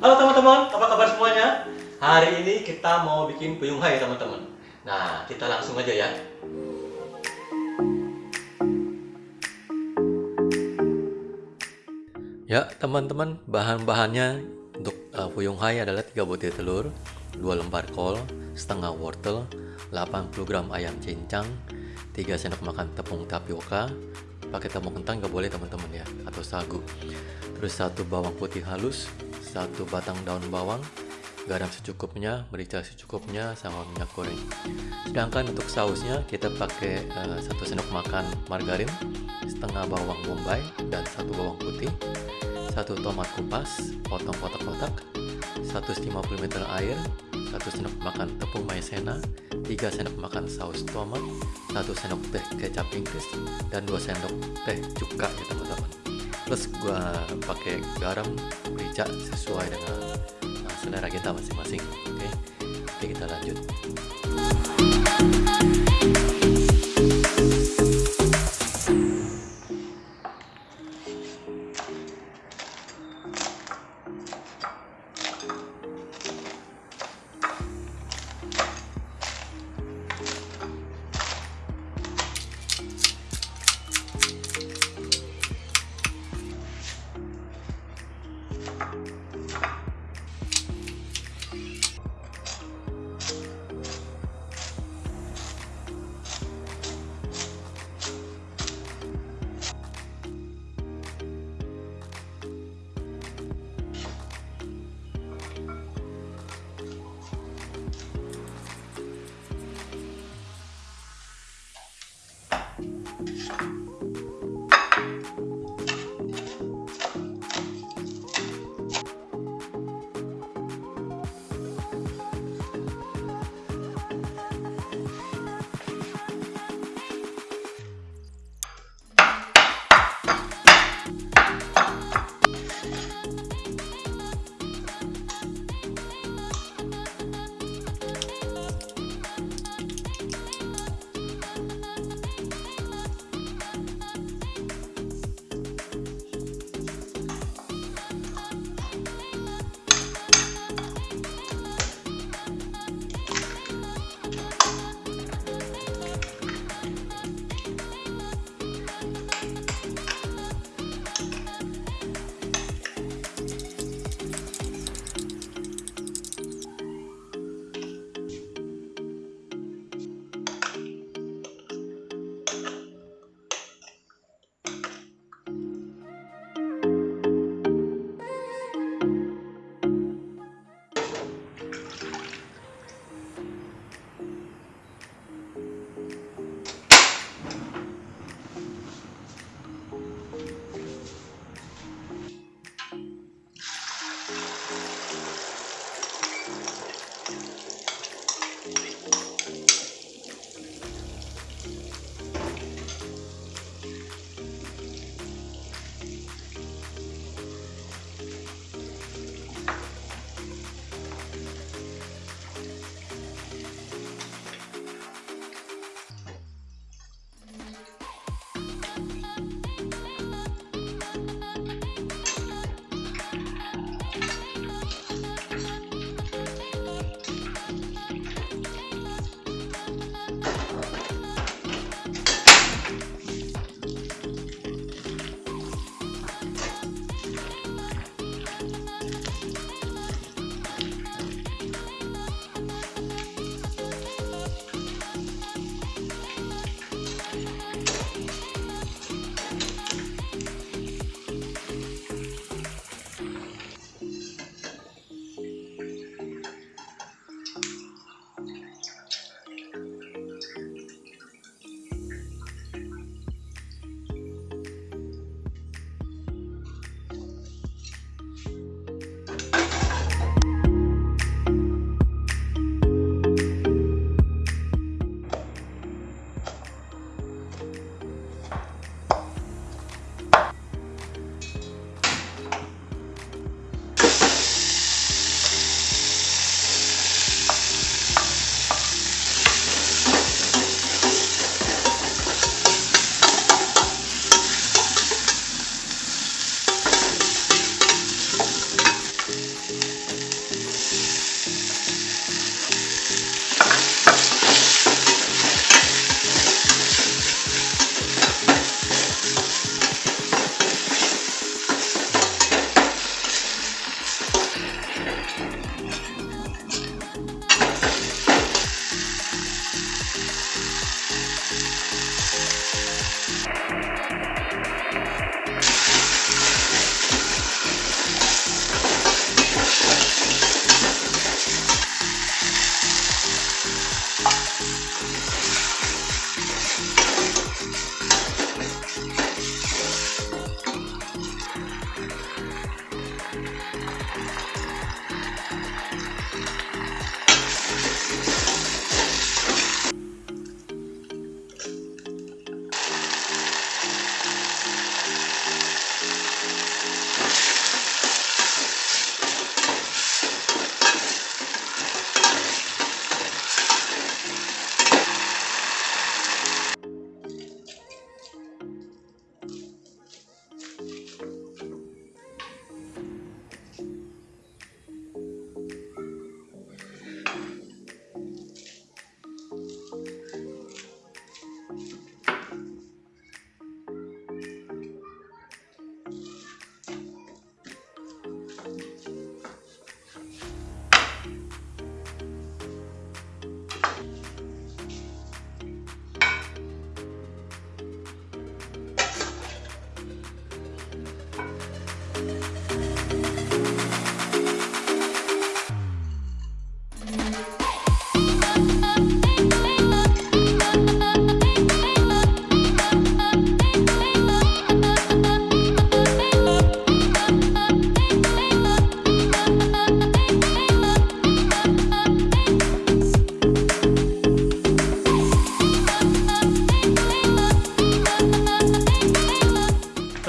Halo teman-teman, apa kabar semuanya? Hari ini kita mau bikin puyung hai teman-teman. Nah, kita langsung aja ya. Ya, teman-teman, bahan-bahannya untuk uh, puyung hai adalah 3 butir telur, 2 lembar kol, setengah wortel, 80 gram ayam cincang, 3 sendok makan tepung tapioka, pakai tepung kentang nggak boleh teman-teman ya, atau sagu. Terus satu bawang putih halus, satu batang daun bawang, garam secukupnya, merica secukupnya, sama minyak goreng. Sedangkan untuk sausnya kita pakai uh, satu sendok makan margarin, setengah bawang bombay dan satu bawang putih, satu tomat kupas, potong kotak-kotak, 150 ml air, satu sendok makan tepung maizena, 3 sendok makan saus tomat, satu sendok teh kecap Inggris, dan 2 sendok teh cuka ya teman-teman. Terus gua pakai garam merica sesuai dengan nah, selera kita masing-masing. Oke, oke kita lanjut.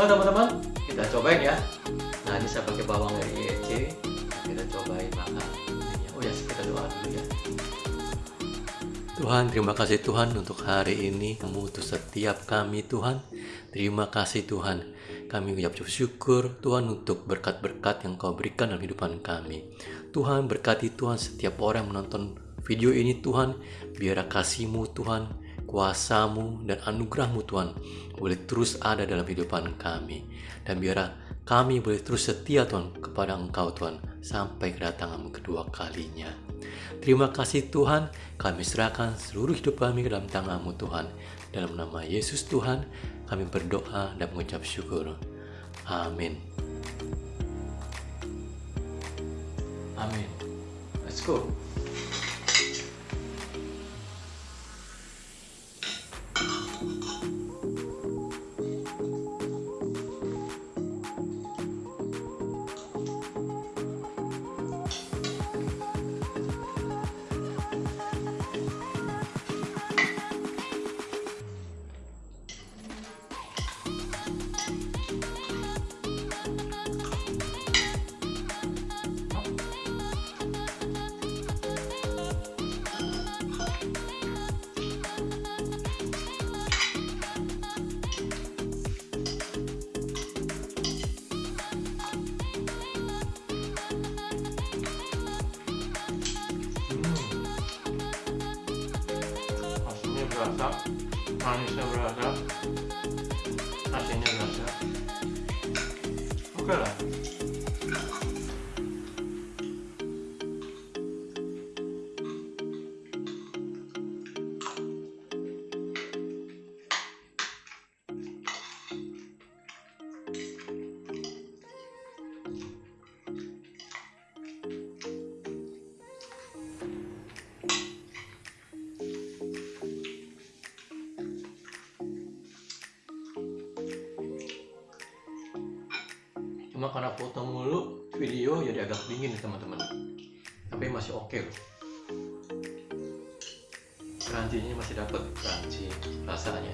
Halo teman-teman, kita cobain ya. Nah ini saya pakai bawang dari EEC. Kita cobain makan. Oh ya, kita doa dulu ya. Tuhan, terima kasih Tuhan untuk hari ini. Kamu untuk setiap kami Tuhan. Terima kasih Tuhan. Kami ucap syukur Tuhan untuk berkat-berkat yang kau berikan dalam kehidupan kami. Tuhan berkati Tuhan setiap orang yang menonton video ini Tuhan. Biar kasihmu Tuhan, kuasamu dan anugerahmu Tuhan boleh terus ada dalam kehidupan kami. Dan biarlah kami boleh terus setia Tuhan kepada Engkau Tuhan sampai kedatanganmu kedua kalinya. Terima kasih Tuhan, kami serahkan seluruh hidup kami ke dalam tanganmu Tuhan. Dalam nama Yesus Tuhan, kami berdoa dan mengucap syukur. Amin. Amin. Let's go. Berasa manisnya berasa asinnya berasa oke lah Cuma karena foto mulu, video jadi agak dingin teman-teman. Tapi masih oke loh. Crunchy-nya masih dapat crunchy rasanya.